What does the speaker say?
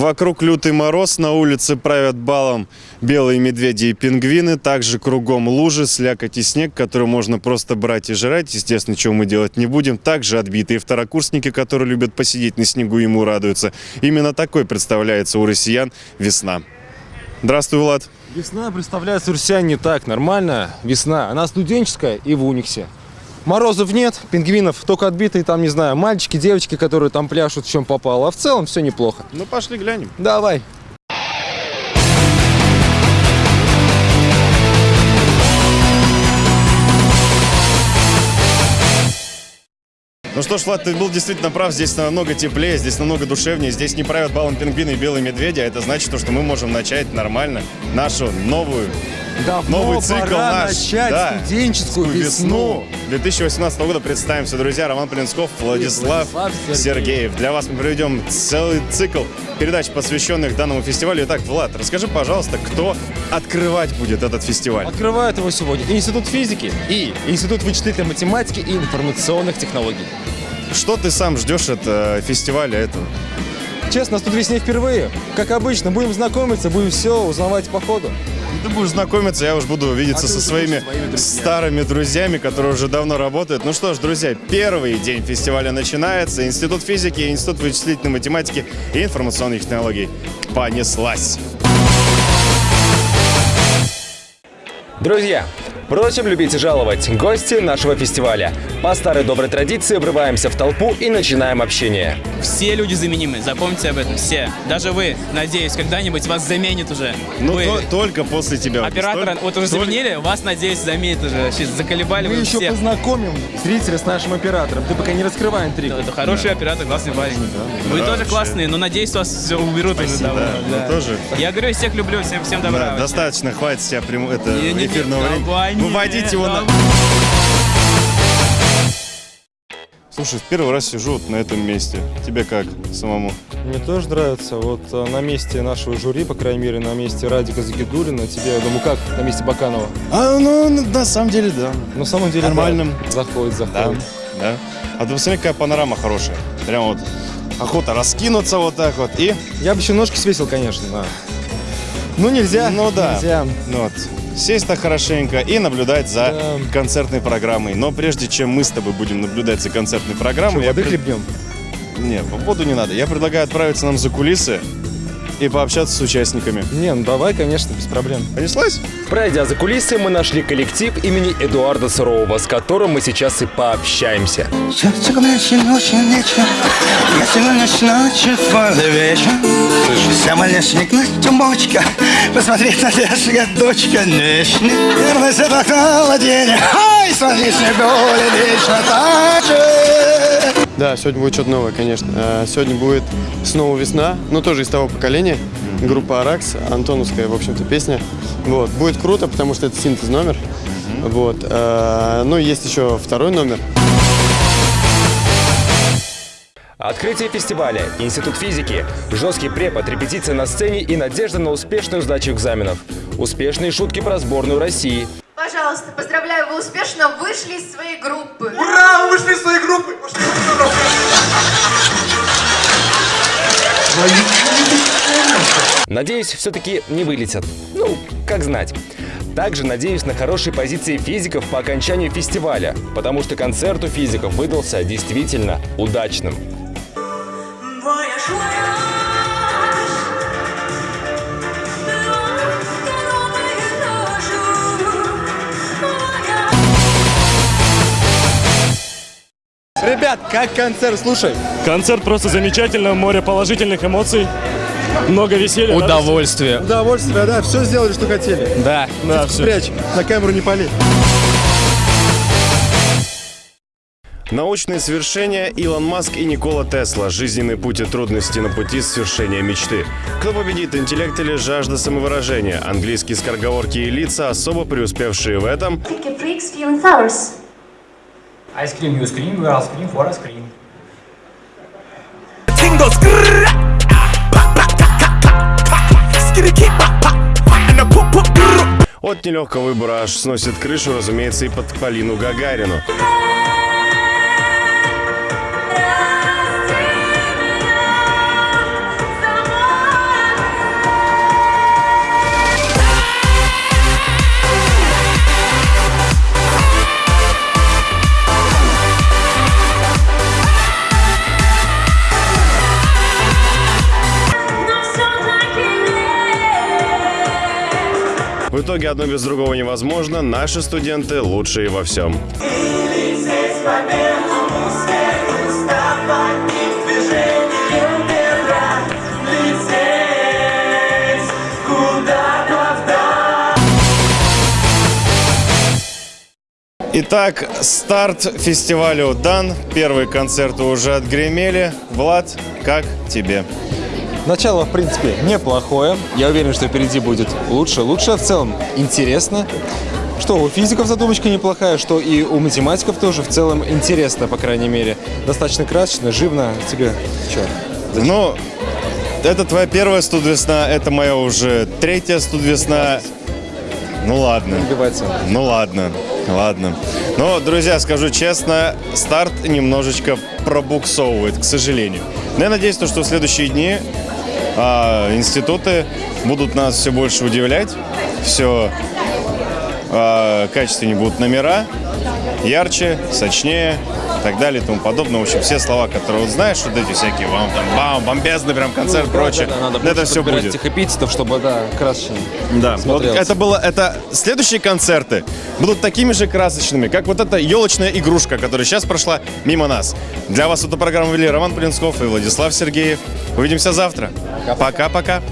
Вокруг лютый мороз, на улице правят балом белые медведи и пингвины. Также кругом лужи, слякоть и снег, который можно просто брать и жрать. Естественно, чего мы делать не будем. Также отбитые второкурсники, которые любят посидеть на снегу, ему радуются. Именно такой представляется у россиян весна. Здравствуй, Влад. Весна представляется у россиян не так нормально. Весна, она студенческая и в униксе. Морозов нет, пингвинов только отбитые, там, не знаю, мальчики, девочки, которые там пляшут, в чем попало. А в целом все неплохо. Ну, пошли глянем. Давай. Ну что ж, Влад, ты был действительно прав. Здесь намного теплее, здесь намного душевнее. Здесь не правят балом пингвины и белые медведи. А это значит, то, что мы можем начать нормально нашу новую Давно Новый цикл пора наш. начать Да. студенческую весну. 2018 года представимся, друзья. Роман Полинсков, Владислав, Владислав Сергеев. Сергеев. Для вас мы проведем целый цикл передач, посвященных данному фестивалю. Итак, Влад, расскажи, пожалуйста, кто открывать будет этот фестиваль? Открывает его сегодня Институт физики и Институт вычислительной математики и информационных технологий. Что ты сам ждешь от э, фестиваля этого? Честно, нас тут весне впервые. Как обычно, будем знакомиться, будем все узнавать по ходу. Ты будешь знакомиться, я уж буду видеться А со своими своими друзьями. старыми друзьями, которые уже давно работают. Ну что ж, друзья, первый день фестиваля начинается. Институт физики, Институт вычислительной математики и информационных технологий. Понеслась! Друзья, просим любить и жаловать гости нашего фестиваля. По старой доброй традиции врываемся в толпу и начинаем общение. Все люди заменимы, запомните об этом, все. Даже вы, надеюсь, когда-нибудь вас заменит уже. Ну, вы то- только после тебя. оператора, Только- вот уже заменили, вас, надеюсь, заменит уже. Вообще заколебали Мы вы еще всех. познакомим зрителя с нашим оператором. Ты пока не раскрывай интригу. Это хороший оператор, классный парень. Вы Да, тоже вообще. классные, но надеюсь, вас все уберут уже Спасибо, давно. да, мы тоже. Я говорю, всех люблю, всем, всем добра. Да, достаточно, хватит себя прям, это, Не, не, не, эфирного времени. Выводить его на... Слушай, в первый раз сижу вот на этом месте. Тебе как самому? Мне тоже нравится. Вот э, на месте нашего жюри, по крайней мере, на месте Радика Загидулина, тебе, я думаю, как на месте Баканова? А, ну, на самом деле, да. На самом деле, Нормально. да. Заходит, Да, заходит. да. А ты посмотри, какая панорама хорошая. Прям вот охота раскинуться вот так вот и... Я бы еще ножки свесил, конечно, да. Ну, нельзя. Ну да. Нельзя. Ну вот. Сесть так хорошенько и наблюдать за Да. концертной программой. Но прежде чем мы с тобой будем наблюдать за концертной программой... Что, я воды пред- хлебнем? Не, в воду не надо. Я предлагаю отправиться нам за кулисы и пообщаться с участниками. Не, ну давай, конечно, без проблем. Понеслась? Пройдя за кулисы, мы нашли коллектив имени Эдуарда Сурового, с которым мы сейчас и пообщаемся. Сердце горячим очень вечер Я сегодня ночью твой вечер Самолесник Настя бочка Посмотреть на лесная дочка Вечный Первый свет холодения Ай, смотри, снеголи вечно так же Да, сегодня будет что-то новое, конечно. Э, Сегодня будет снова весна, но тоже из того поколения. Группа Аракс, Антоновская, в общем-то, песня. Вот. Будет круто, потому что это синтез номер. Вот. э, Ну, есть еще второй номер. Открытие фестиваля, Институт физики, жесткий препод, репетиция на сцене и надежда на успешную сдачу экзаменов. Успешные шутки про сборную России. Пожалуйста, поздравляю, вы успешно вышли из своей группы. Ура! Вы вышли из своей группы! Надеюсь, все-таки не вылетят. Ну, как знать. Также надеюсь на хорошие позиции физиков по окончанию фестиваля, потому что концерт у физиков выдался действительно удачным. Ребят, как концерт? Слушай, Концерт просто замечательно, море положительных эмоций, много веселья. Удовольствие. удовольствие, да, все сделали, что хотели. Да. Да, все. Спрячь, на камеру не пали. Научные свершения Илон Маск и Никола Тесла. Жизненный путь и трудности на пути свершения мечты. Кто победит, интеллект или жажда самовыражения? Английские скороговорки и лица, особо преуспевшие в этом. Freaks feeling flowers. I scream, you scream, we all scream for a scream. Tingles. grrrr, pa, pa, ka, ka, ka, ka. Skitty, pa, pa, pa, and a poop, poop, grrr. От нелегкого выбора аж сносит крышу, разумеется, и под Полину Гагарину. Итоге одно без другого невозможно. Наши студенты лучшие во всем. Итак, старт фестивалю дан. Первые концерты уже отгремели. Влад, как тебе? Начало, в принципе, неплохое. Я уверен, что впереди будет лучше. Лучше в целом интересно. Что у физиков задумочка неплохая, что и у математиков тоже в целом интересно, по крайней мере. Достаточно красочно, живно. Тебе что? Ну, это твоя первая студвесна, это моя уже третья студвесна. Ну ладно. Ну ладно, ладно. Но, друзья, скажу честно, старт немножечко пробуксовывает, к сожалению. Но я надеюсь, то, что в следующие дни а, институты будут нас все больше удивлять, все а, качественнее будут номера, ярче, сочнее и так далее и тому подобное. В общем, все слова, которые вот знаешь, вот эти всякие вам там бам, бомбезный прям концерт, Ну, прочее, да, да, надо это больше все будет. этих эпитетов, чтобы, да, красочнее. Да, вот это было, это следующие концерты будут такими же красочными, как вот эта елочная игрушка, которая сейчас прошла мимо нас. Для вас эту программу вели Роман Полинсков и Владислав Сергеев. Увидимся завтра. Пока-пока.